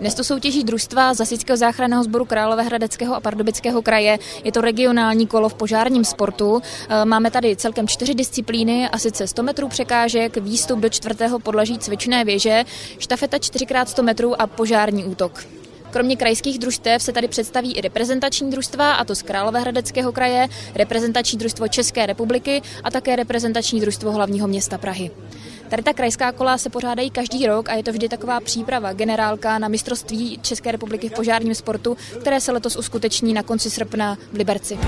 Dnes to soutěží družstva Zasického záchranného sboru Královéhradeckého a Pardubického kraje. Je to regionální kolo v požárním sportu. E, máme tady celkem čtyři disciplíny, a sice 100 metrů překážek, výstup do čtvrtého podlaží cvičné věže, štafeta 4x100 metrů a požární útok. Kromě krajských družstev se tady představí i reprezentační družstva, a to z Královéhradeckého kraje, reprezentační družstvo České republiky a také reprezentační družstvo hlavního města Prahy. Tady ta krajská kola se pořádají každý rok a je to vždy taková příprava generálka na mistrovství České republiky v požárním sportu, které se letos uskuteční na konci srpna v Liberci.